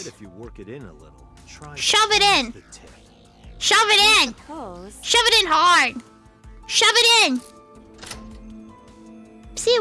it. If you work it in a little. Try Shove it in. Shove it in. Shove it in hard. Shove it in. See